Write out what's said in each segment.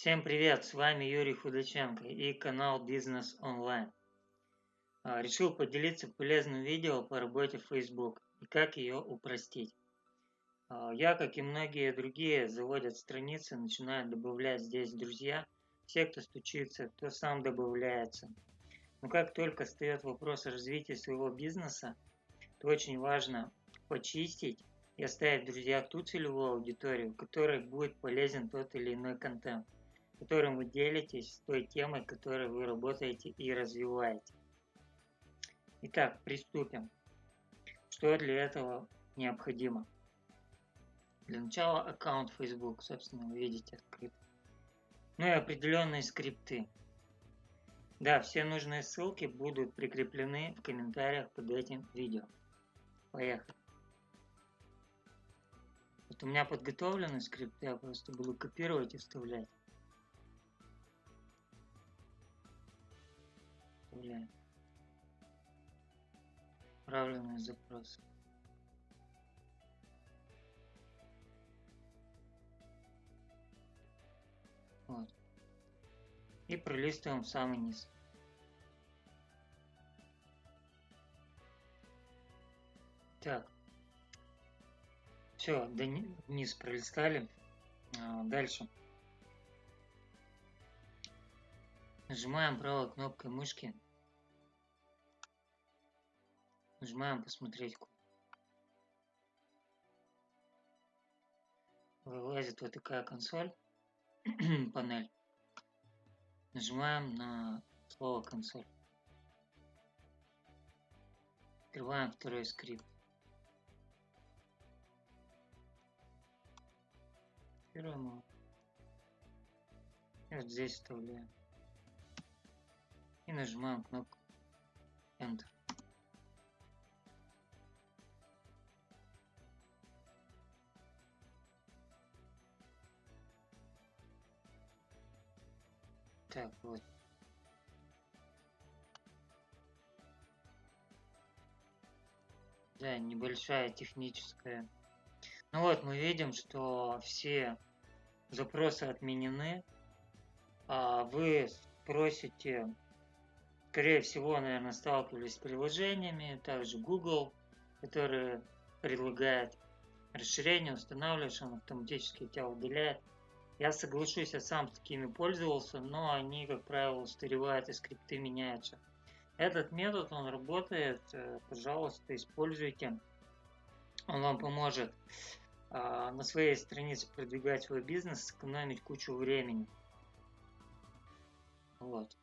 Всем привет, с вами Юрий Худаченко и канал Бизнес Онлайн. А, решил поделиться полезным видео по работе в Facebook и как ее упростить. А, я, как и многие другие, заводят страницы, начинают добавлять здесь друзья. Все, кто стучится, кто сам добавляется. Но как только встает вопрос о развитии своего бизнеса, то очень важно почистить и оставить в друзьях ту целевую аудиторию, которой будет полезен тот или иной контент которым вы делитесь, с той темой, которой вы работаете и развиваете. Итак, приступим. Что для этого необходимо? Для начала аккаунт Facebook, собственно, вы видите открыт. Ну и определенные скрипты. Да, все нужные ссылки будут прикреплены в комментариях под этим видео. Поехали. Вот у меня подготовлены скрипты, я просто буду копировать и вставлять. Вставляем. Отправленные запросы. Вот. И пролистываем в самый низ. Так. Все, до низ пролистали. А, дальше. Нажимаем правой кнопкой мышки. Нажимаем посмотреть. Вылазит вот такая консоль, панель. Нажимаем на слово консоль. Открываем второй скрипт. Его. И вот здесь вставляем и нажимаем кнопку Enter. Так, вот. Да, небольшая техническая. Ну вот, мы видим, что все запросы отменены. А вы просите скорее всего, наверное, сталкивались с приложениями, также Google, который предлагает расширение, устанавливаешь, он автоматически тебя удаляет. Я соглашусь, я сам такими пользовался, но они, как правило, устаревают и скрипты меняются. Этот метод, он работает, э, пожалуйста, используйте. Он вам поможет а, на своей странице продвигать свой бизнес, сэкономить кучу времени. Вот.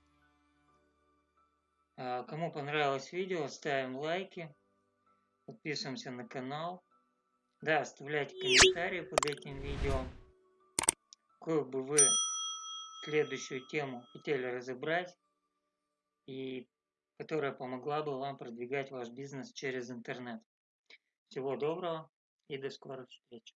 А, кому понравилось видео, ставим лайки, подписываемся на канал. Да, оставляйте комментарии под этим видео. Какую бы вы следующую тему хотели разобрать и которая помогла бы вам продвигать ваш бизнес через интернет. Всего доброго и до скорых встреч.